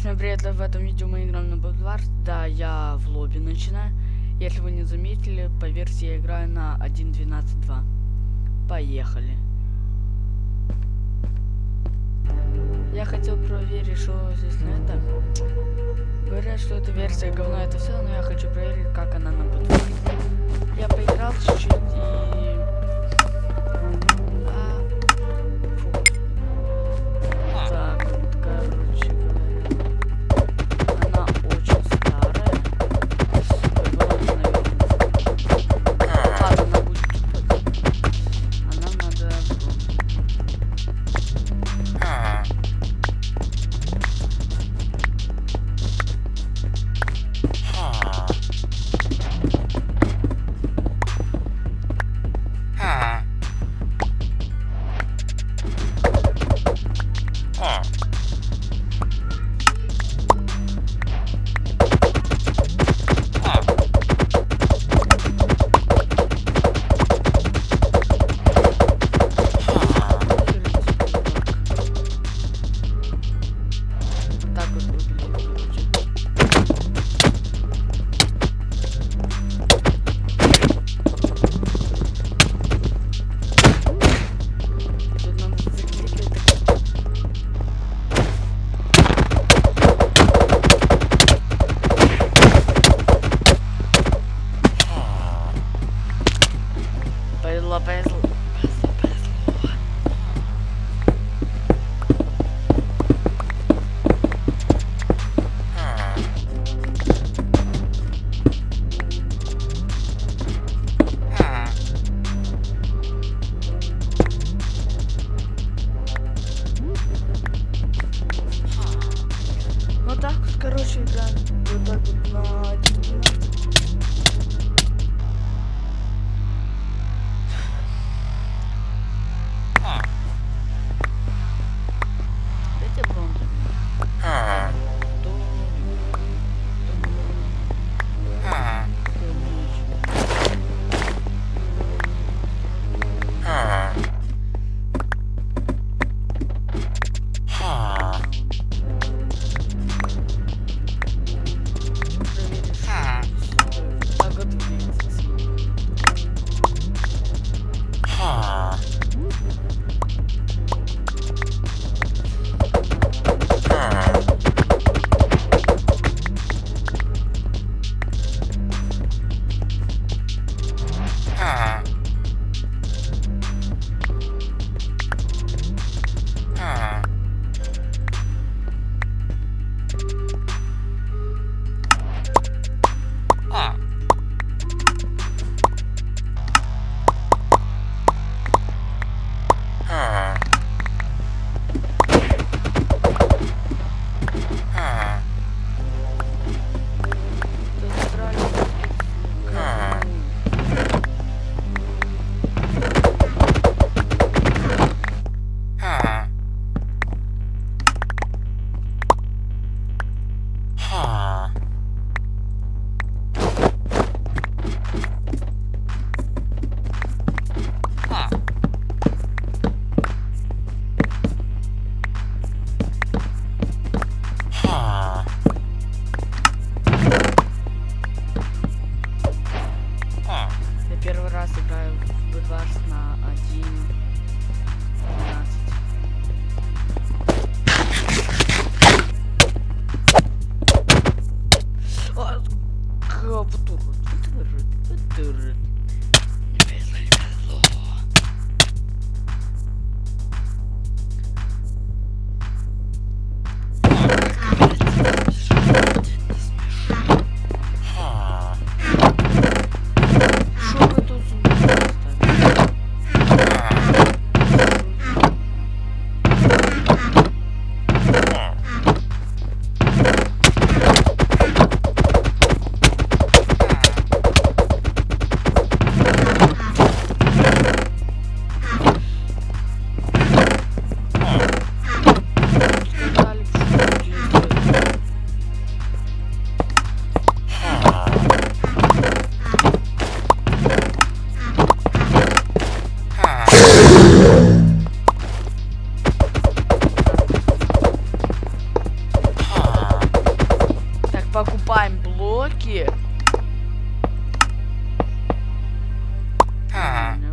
Всем привет, в этом видео мы играем на Бэдвард. Да, я в лобби начинаю. Если вы не заметили, по версии я играю на 1.12.2. Поехали. Я хотел проверить, что здесь на это. Говорят, что эта версия говно это все, но я хочу проверить, как она на Бэдварде. Я поиграл чуть-чуть и... так вот, короче, играем. Вот так вот на 1.12. Dur. Dur. Dur. blow aqui. Ah.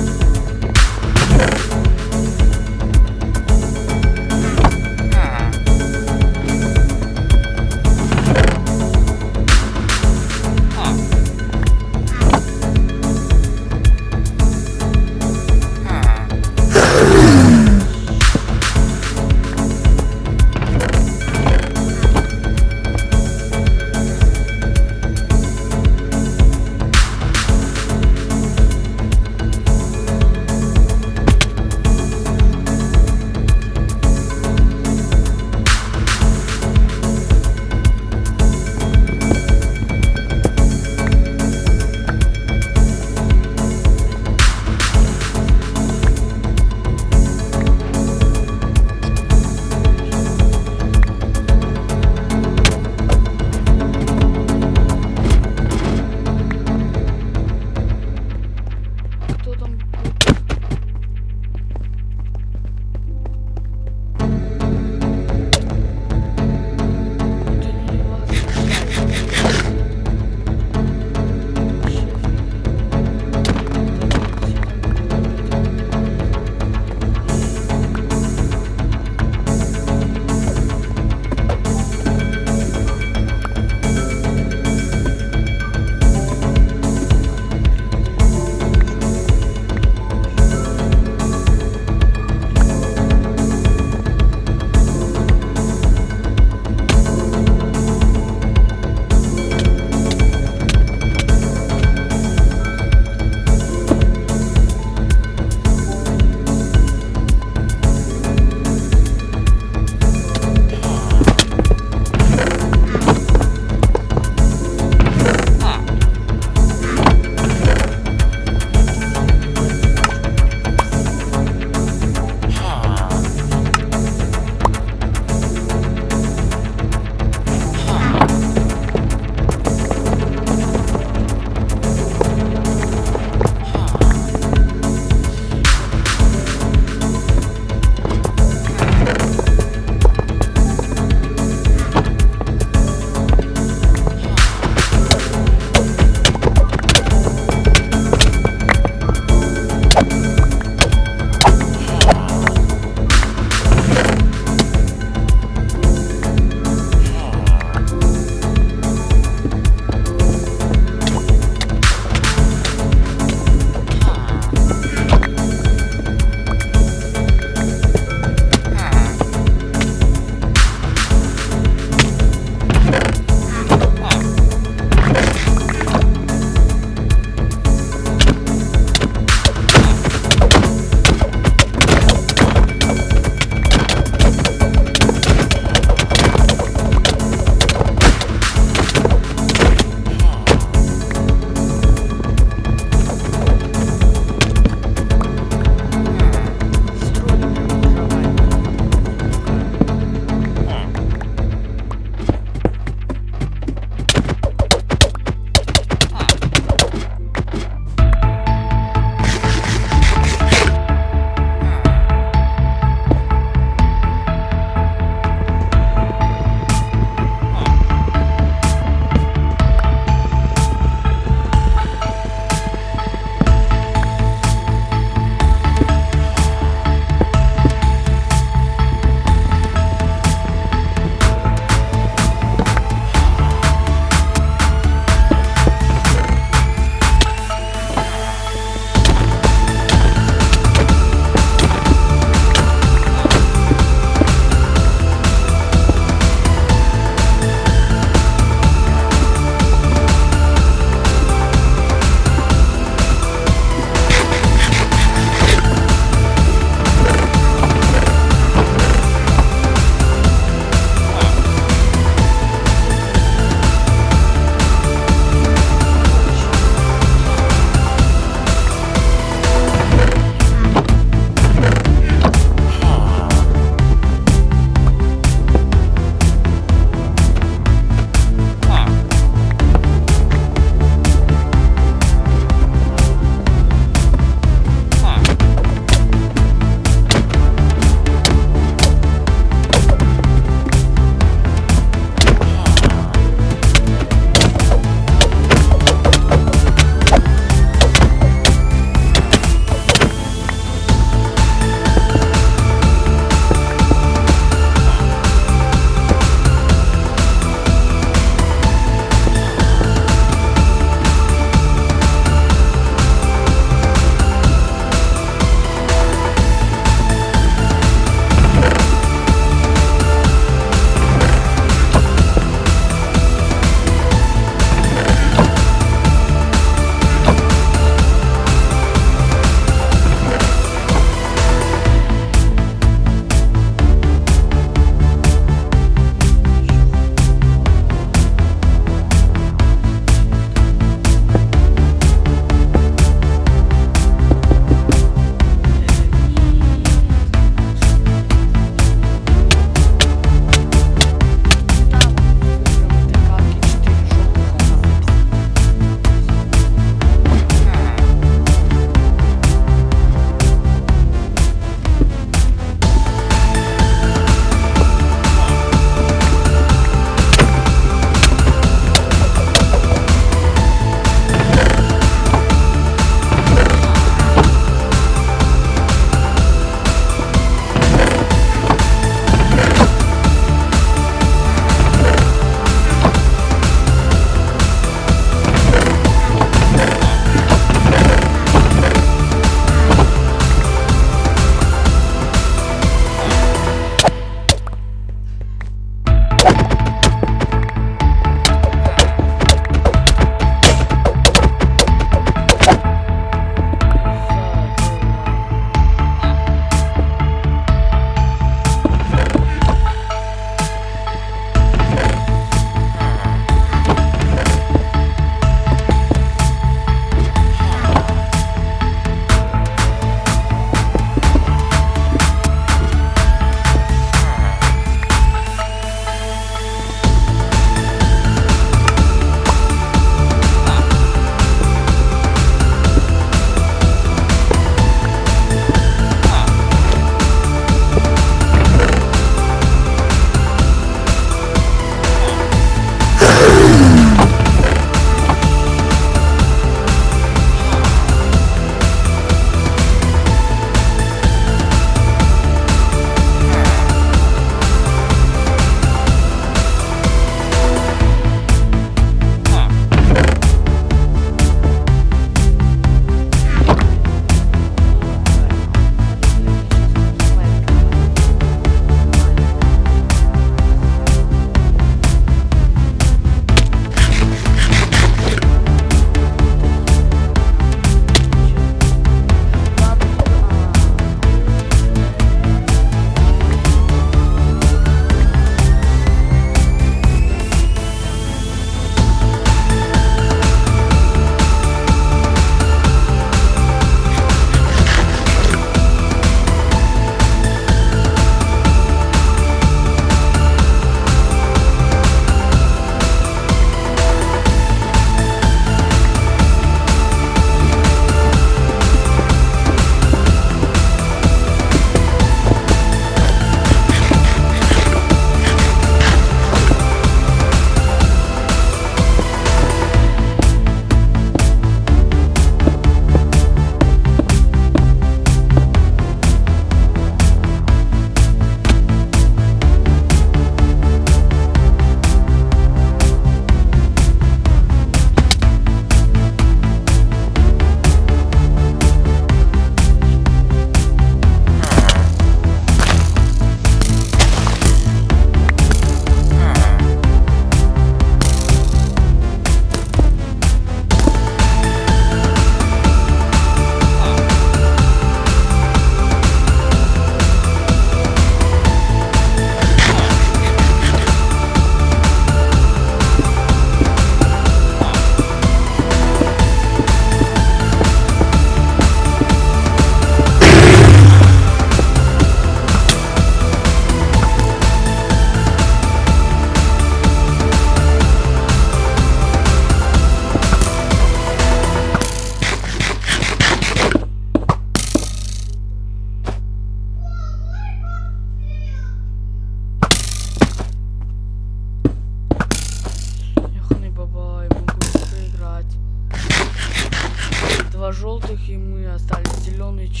зеленые